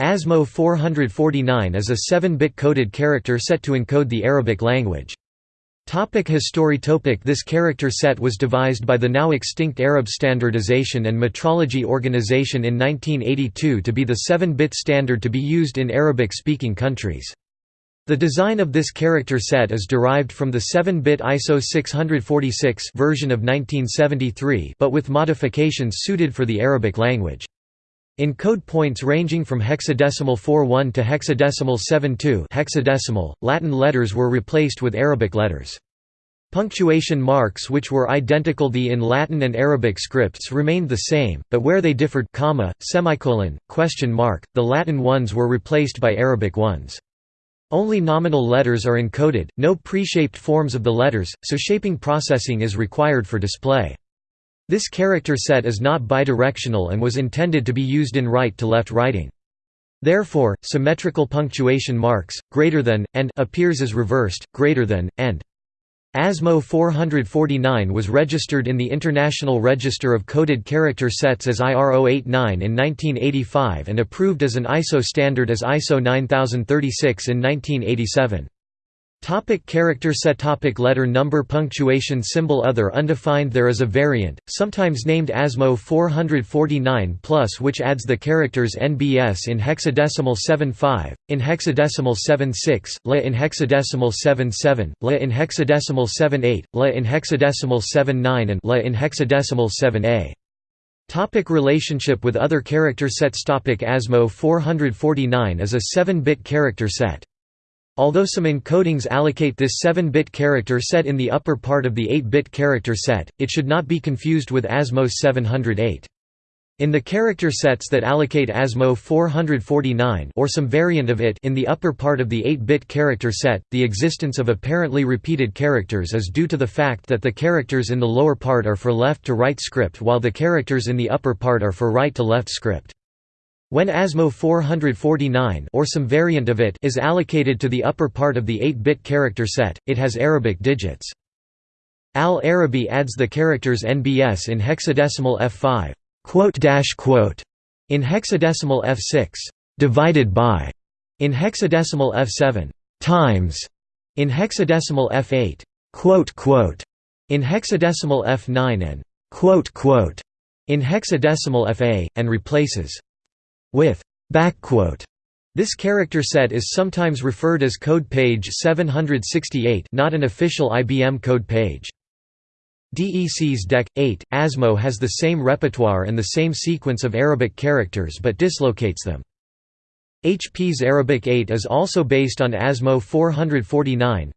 ASMO 449 is a 7-bit coded character set to encode the Arabic language. Topic history topic This character set was devised by the now extinct Arab Standardization and Metrology Organization in 1982 to be the 7-bit standard to be used in Arabic-speaking countries. The design of this character set is derived from the 7-bit ISO 646 version of 1973 but with modifications suited for the Arabic language. In code points ranging from hexadecimal 41 to hexadecimal 72 hexadecimal, Latin letters were replaced with Arabic letters. Punctuation marks which were identical the in Latin and Arabic scripts remained the same, but where they differed comma, semicolon, question mark, the Latin ones were replaced by Arabic ones. Only nominal letters are encoded, no pre-shaped forms of the letters, so shaping processing is required for display. This character set is not bidirectional and was intended to be used in right-to-left writing. Therefore, symmetrical punctuation marks, greater than, and appears as reversed, greater than, and. ASMO 449 was registered in the International Register of Coded Character Sets as IR089 in 1985 and approved as an ISO standard as ISO 9036 in 1987. Topic character set. Topic Letter number. Punctuation symbol. Other undefined. There is a variant, sometimes named ASMO 449 plus which adds the characters NBS in hexadecimal 75, in hexadecimal 76, LA in hexadecimal 77, LA in hexadecimal 78, LA in hexadecimal 79 and LA in hexadecimal 7A. Topic relationship with other character sets. Topic ASMO 449 is a 7-bit character set. Although some encodings allocate this 7-bit character set in the upper part of the 8-bit character set, it should not be confused with ASMO 708. In the character sets that allocate ASMO 449 or some variant of it in the upper part of the 8-bit character set, the existence of apparently repeated characters is due to the fact that the characters in the lower part are for left-to-right script while the characters in the upper part are for right-to-left script. When ASMO 449 or some variant of it is allocated to the upper part of the 8-bit character set, it has Arabic digits. Al-Arabi adds the characters NBS in hexadecimal F5 in hexadecimal F6 divided by in hexadecimal F7 times in hexadecimal F8 in hexadecimal F9 and in hexadecimal FA and replaces with. This character set is sometimes referred as code page 768 not an official IBM code page. DEC's DEC 8 ASMO has the same repertoire and the same sequence of Arabic characters but dislocates them. HP's Arabic 8 is also based on ASMO 449.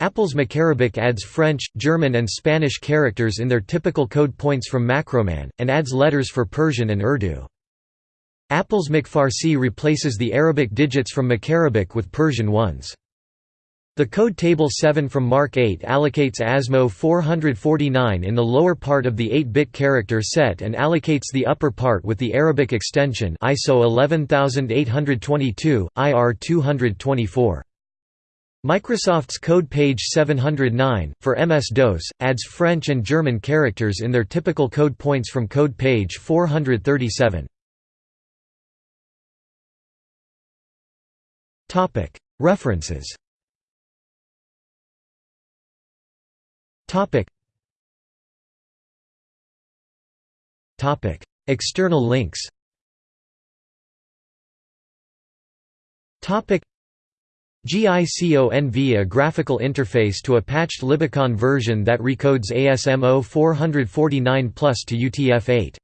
Apple's Macarabic adds French, German and Spanish characters in their typical code points from Macroman, and adds letters for Persian and Urdu. Apple's MacFarsi replaces the Arabic digits from Macarabic with Persian ones. The code table 7 from MARC 8 allocates ASMO 449 in the lower part of the 8-bit character set and allocates the upper part with the Arabic extension ISO 11822, IR 224. Microsoft's code page 709, for MS-DOS, adds French and German characters in their typical code points from code page 437. References. External links. GICONV a graphical interface to a patched Libiconv version that recodes ASMO 449 Plus to UTF-8